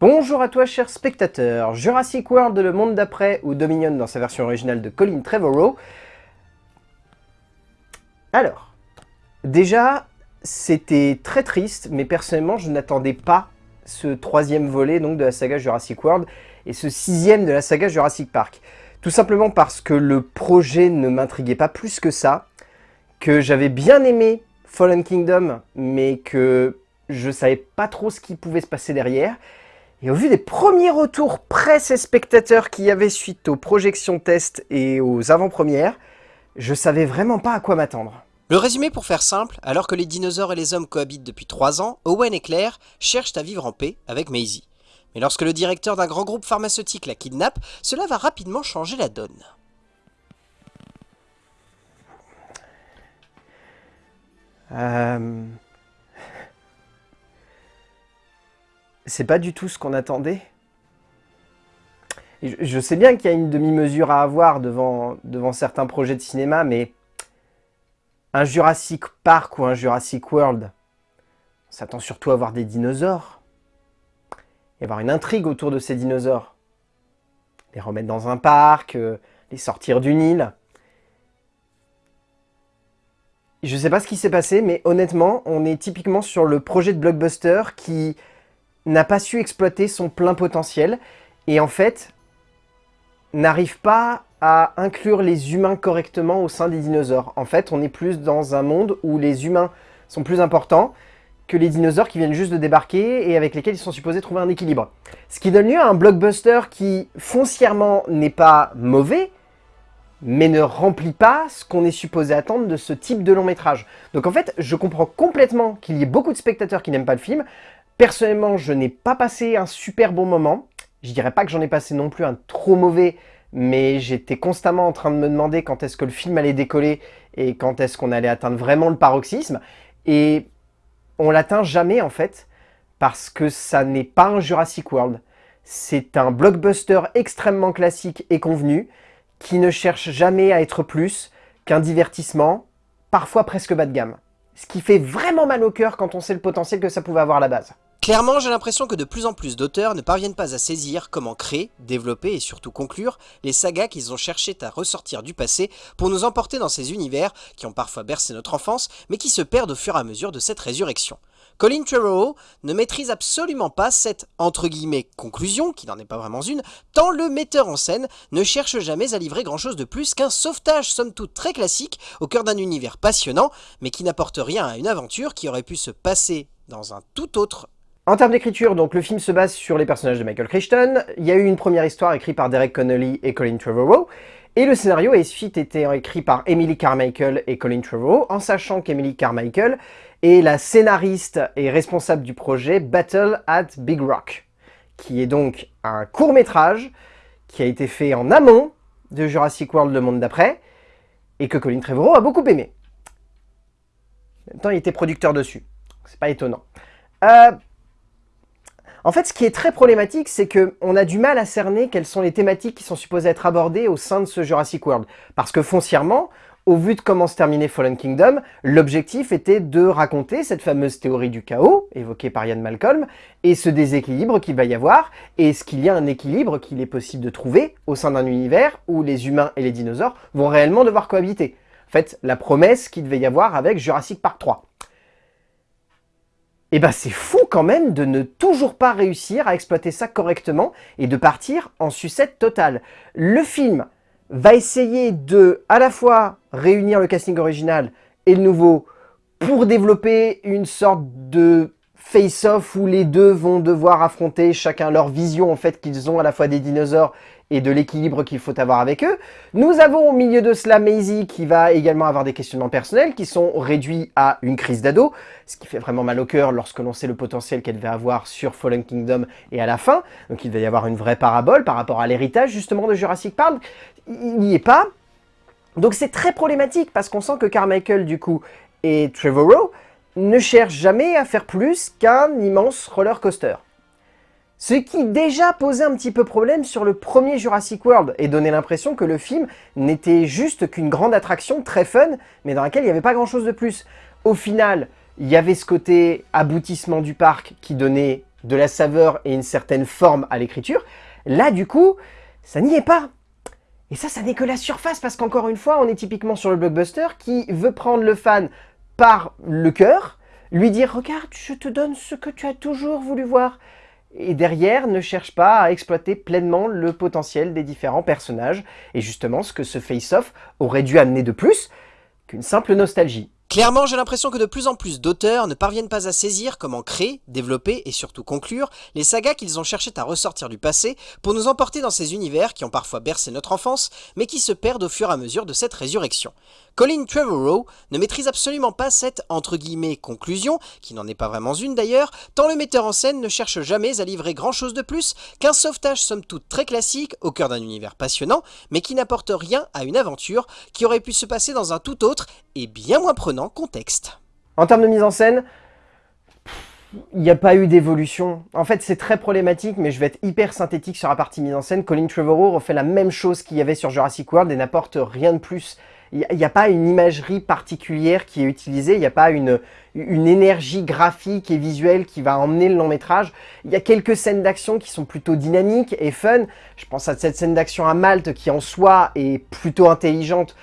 Bonjour à toi cher spectateur, Jurassic World le monde d'après ou Dominion dans sa version originale de Colin Trevorrow. Alors, déjà, c'était très triste, mais personnellement je n'attendais pas ce troisième volet donc de la saga Jurassic World et ce sixième de la saga Jurassic Park. Tout simplement parce que le projet ne m'intriguait pas plus que ça, que j'avais bien aimé Fallen Kingdom, mais que je savais pas trop ce qui pouvait se passer derrière, et au vu des premiers retours presse et spectateurs qu'il y avait suite aux projections tests et aux avant-premières, je savais vraiment pas à quoi m'attendre. Le résumé pour faire simple, alors que les dinosaures et les hommes cohabitent depuis 3 ans, Owen et Claire cherchent à vivre en paix avec Maisie. Mais lorsque le directeur d'un grand groupe pharmaceutique la kidnappe, cela va rapidement changer la donne. Euh... c'est pas du tout ce qu'on attendait. je, sais bien qu'il y a une demi-mesure à avoir devant, certains projets de cinéma, mais un Jurassic Park ou un Jurassic World, on s'attend surtout à voir des dinosaures. Et avoir une intrigue autour de ces dinosaures. Les remettre dans un parc, euh, les sortir d'une île. Je sais pas ce qui s'est passé, mais honnêtement, on est typiquement sur le projet de blockbuster qui n'a pas su exploiter son plein potentiel et en fait n'arrive pas à inclure les humains correctement au sein des dinosaures. En fait, on est plus dans un monde où les humains sont plus importants que les dinosaures qui viennent juste de débarquer et avec lesquels ils sont supposés trouver un équilibre. Ce qui donne lieu à un blockbuster qui, foncièrement, n'est pas mauvais, mais ne remplit pas ce qu'on est supposé attendre de ce type de long métrage. Donc en fait, je comprends complètement qu'il y ait beaucoup de spectateurs qui n'aiment pas le film, Personnellement, je n'ai pas passé un super bon moment. Je dirais pas que j'en ai passé non plus un trop mauvais, mais j'étais constamment en train de me demander quand est-ce que le film allait décoller et quand est-ce qu'on allait atteindre vraiment le paroxysme. Et on l'atteint jamais en fait, parce que ça n'est pas un Jurassic World. C'est un blockbuster extrêmement classique et convenu, qui ne cherche jamais à être plus qu'un divertissement, parfois presque bas de gamme. Ce qui fait vraiment mal au cœur quand on sait le potentiel que ça pouvait avoir à la base. Clairement, j'ai l'impression que de plus en plus d'auteurs ne parviennent pas à saisir comment créer, développer et surtout conclure les sagas qu'ils ont cherché à ressortir du passé pour nous emporter dans ces univers qui ont parfois bercé notre enfance, mais qui se perdent au fur et à mesure de cette résurrection. Colin Trevorrow ne maîtrise absolument pas cette entre guillemets conclusion, qui n'en est pas vraiment une, tant le metteur en scène ne cherche jamais à livrer grand chose de plus qu'un sauvetage somme toute très classique au cœur d'un univers passionnant, mais qui n'apporte rien à une aventure qui aurait pu se passer dans un tout autre en termes d'écriture, donc le film se base sur les personnages de Michael Crichton. Il y a eu une première histoire écrite par Derek Connolly et Colin Trevorrow. Et le scénario a ensuite été écrit par Emily Carmichael et Colin Trevorrow, en sachant qu'Emily Carmichael est la scénariste et responsable du projet Battle at Big Rock, qui est donc un court-métrage qui a été fait en amont de Jurassic World Le Monde d'après, et que Colin Trevorrow a beaucoup aimé. En même temps, il était producteur dessus, c'est pas étonnant. Euh, en fait, ce qui est très problématique, c'est qu'on a du mal à cerner quelles sont les thématiques qui sont supposées être abordées au sein de ce Jurassic World. Parce que foncièrement, au vu de comment se terminait Fallen Kingdom, l'objectif était de raconter cette fameuse théorie du chaos, évoquée par Ian Malcolm, et ce déséquilibre qu'il va y avoir, et est-ce qu'il y a un équilibre qu'il est possible de trouver au sein d'un univers où les humains et les dinosaures vont réellement devoir cohabiter? En fait, la promesse qu'il devait y avoir avec Jurassic Park 3. Et eh ben c'est fou quand même de ne toujours pas réussir à exploiter ça correctement et de partir en sucette totale. Le film va essayer de à la fois réunir le casting original et le nouveau pour développer une sorte de face-off où les deux vont devoir affronter chacun leur vision en fait qu'ils ont à la fois des dinosaures et de l'équilibre qu'il faut avoir avec eux. Nous avons au milieu de cela Maisie qui va également avoir des questionnements personnels qui sont réduits à une crise d'ado, ce qui fait vraiment mal au cœur lorsque l'on sait le potentiel qu'elle va avoir sur Fallen Kingdom et à la fin. Donc il va y avoir une vraie parabole par rapport à l'héritage justement de Jurassic Park. Il n'y est pas. Donc c'est très problématique parce qu'on sent que Carmichael du coup et Trevorrow ne cherchent jamais à faire plus qu'un immense roller coaster. Ce qui déjà posait un petit peu problème sur le premier Jurassic World et donnait l'impression que le film n'était juste qu'une grande attraction très fun, mais dans laquelle il n'y avait pas grand chose de plus. Au final, il y avait ce côté aboutissement du parc qui donnait de la saveur et une certaine forme à l'écriture. Là, du coup, ça n'y est pas. Et ça, ça n'est que la surface, parce qu'encore une fois, on est typiquement sur le blockbuster qui veut prendre le fan par le cœur, lui dire « Regarde, je te donne ce que tu as toujours voulu voir » et derrière ne cherche pas à exploiter pleinement le potentiel des différents personnages, et justement ce que ce face-off aurait dû amener de plus qu'une simple nostalgie. Clairement, j'ai l'impression que de plus en plus d'auteurs ne parviennent pas à saisir comment créer, développer et surtout conclure les sagas qu'ils ont cherché à ressortir du passé pour nous emporter dans ces univers qui ont parfois bercé notre enfance, mais qui se perdent au fur et à mesure de cette résurrection. Colin Trevorrow ne maîtrise absolument pas cette entre guillemets conclusion, qui n'en est pas vraiment une d'ailleurs, tant le metteur en scène ne cherche jamais à livrer grand chose de plus qu'un sauvetage somme toute très classique au cœur d'un univers passionnant, mais qui n'apporte rien à une aventure qui aurait pu se passer dans un tout autre et bien moins prenant contexte. En termes de mise en scène, il n'y a pas eu d'évolution. En fait, c'est très problématique, mais je vais être hyper synthétique sur la partie mise en scène. Colin Trevorrow refait la même chose qu'il y avait sur Jurassic World et n'apporte rien de plus il n'y a, pas une imagerie particulière qui est utilisée, il n'y a pas une, une énergie graphique et visuelle qui va emmener le long métrage. Il y a quelques scènes d'action qui sont plutôt dynamiques et fun. Je pense à cette scène d'action à Malte qui en soi est plutôt intelligente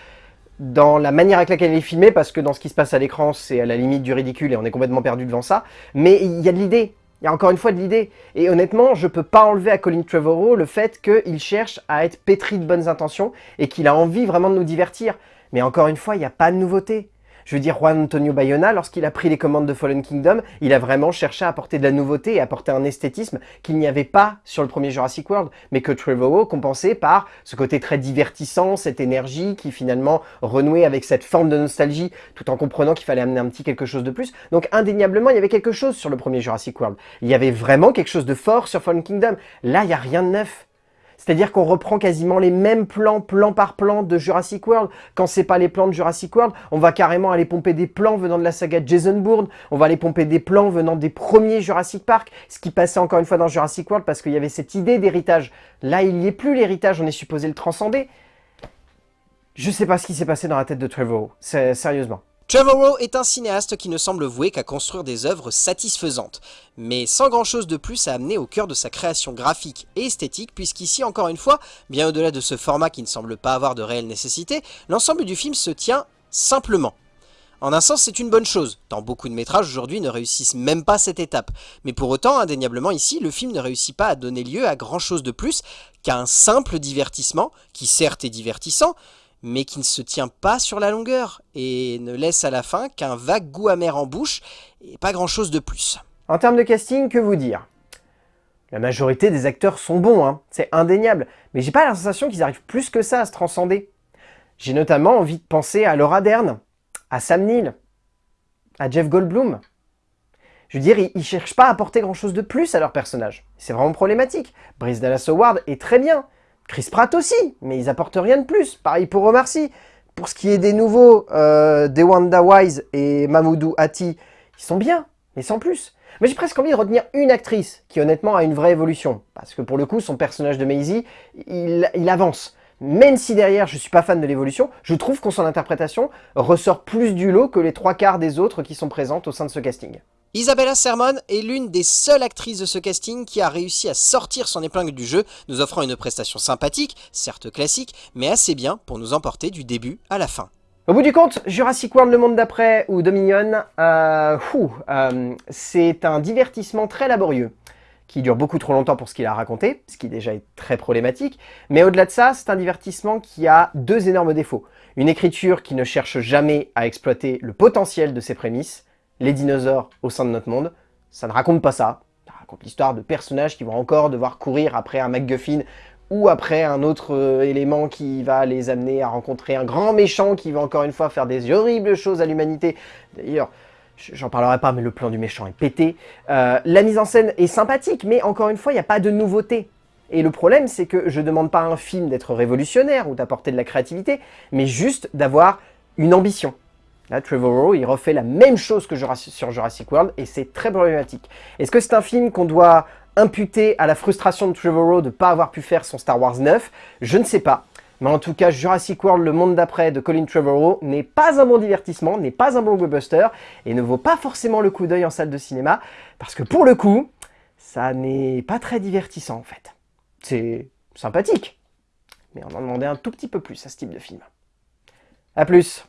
dans la manière avec laquelle elle est filmée, parce que dans ce qui se passe à l'écran, c'est à la limite du ridicule et on est complètement perdu devant ça. Mais il y a de l'idée, il y a encore une fois de l'idée. Et honnêtement, je peux pas enlever à Colin Trevorrow le fait qu'il cherche à être pétri de bonnes intentions et qu'il a envie vraiment de nous divertir. Mais encore une fois, il n'y a pas de nouveauté. Je veux dire, Juan Antonio Bayona, lorsqu'il a pris les commandes de Fallen Kingdom, il a vraiment cherché à apporter de la nouveauté et apporter un esthétisme qu'il n'y avait pas sur le premier Jurassic World, mais que Trevorrow compensait par ce côté très divertissant, cette énergie qui finalement renouait avec cette forme de nostalgie, tout en comprenant qu'il fallait amener un petit quelque chose de plus. Donc indéniablement, il y avait quelque chose sur le premier Jurassic World. Il y avait vraiment quelque chose de fort sur Fallen Kingdom. Là, il n'y a rien de neuf. C'est-à-dire qu'on reprend quasiment les mêmes plans, plan par plan de Jurassic World. Quand c'est pas les plans de Jurassic World, on va carrément aller pomper des plans venant de la saga Jason Bourne, on va aller pomper des plans venant des premiers Jurassic Park, ce qui passait encore une fois dans Jurassic World parce qu'il y avait cette idée d'héritage. Là, il n'y est plus l'héritage, on est supposé le transcender. Je sais pas ce qui s'est passé dans la tête de Trevor, sérieusement. Trevorrow est un cinéaste qui ne semble voué qu'à construire des œuvres satisfaisantes, mais sans grand chose de plus à amener au cœur de sa création graphique et esthétique, puisqu'ici, encore une fois, bien au-delà de ce format qui ne semble pas avoir de réelle nécessité, l'ensemble du film se tient simplement. En un sens, c'est une bonne chose, tant beaucoup de métrages aujourd'hui ne réussissent même pas cette étape. Mais pour autant, indéniablement ici, le film ne réussit pas à donner lieu à grand chose de plus qu'à un simple divertissement, qui certes est divertissant, mais qui ne se tient pas sur la longueur et ne laisse à la fin qu'un vague goût amer en bouche et pas grand chose de plus. En termes de casting, que vous dire? La majorité des acteurs sont bons, hein, c'est indéniable, mais j'ai pas la sensation qu'ils arrivent plus que ça à se transcender. J'ai notamment envie de penser à Laura Dern, à Sam Neill, à Jeff Goldblum. Je veux dire, ils, cherchent pas à apporter grand chose de plus à leur personnage. C'est vraiment problématique. Brice Dallas Howard est très bien, Chris Pratt aussi, mais ils apportent rien de plus. Pareil pour Omar Sy. Pour ce qui est des nouveaux, euh, des Wanda Wise et Mamoudou Hati, ils sont bien, mais sans plus. Mais j'ai presque envie de retenir une actrice qui honnêtement a une vraie évolution. Parce que pour le coup, son personnage de Maisie, il, avance. Même si derrière je suis pas fan de l'évolution, je trouve qu'on son interprétation ressort plus du lot que les trois quarts des autres qui sont présentes au sein de ce casting. Isabella Sermon est l'une des seules actrices de ce casting qui a réussi à sortir son épingle du jeu, nous offrant une prestation sympathique, certes classique, mais assez bien pour nous emporter du début à la fin. Au bout du compte, Jurassic World Le Monde d'après ou Dominion, euh, euh, c'est un divertissement très laborieux qui dure beaucoup trop longtemps pour ce qu'il a raconté, ce qui déjà est très problématique, mais au-delà de ça, c'est un divertissement qui a deux énormes défauts. Une écriture qui ne cherche jamais à exploiter le potentiel de ses prémices, les dinosaures au sein de notre monde. Ça ne raconte pas ça. Ça raconte l'histoire de personnages qui vont encore devoir courir après un MacGuffin ou après un autre euh, élément qui va les amener à rencontrer un grand méchant qui va encore une fois faire des horribles choses à l'humanité. D'ailleurs, j'en parlerai pas, mais le plan du méchant est pété. Euh, la mise en scène est sympathique, mais encore une fois, il n'y a pas de nouveauté. Et le problème, c'est que je demande pas à un film d'être révolutionnaire ou d'apporter de la créativité, mais juste d'avoir une ambition. Là, Trevorrow, il refait la même chose que sur Jurassic World et c'est très problématique. Est-ce que c'est un film qu'on doit imputer à la frustration de Trevorrow de ne pas avoir pu faire son Star Wars 9 Je ne sais pas. Mais en tout cas, Jurassic World, le monde d'après de Colin Trevorrow n'est pas un bon divertissement, n'est pas un bon blockbuster et ne vaut pas forcément le coup d'œil en salle de cinéma parce que pour le coup, ça n'est pas très divertissant en fait. C'est sympathique, mais on en demandait un tout petit peu plus à ce type de film. A plus